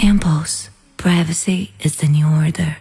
Impulse, privacy is the new order.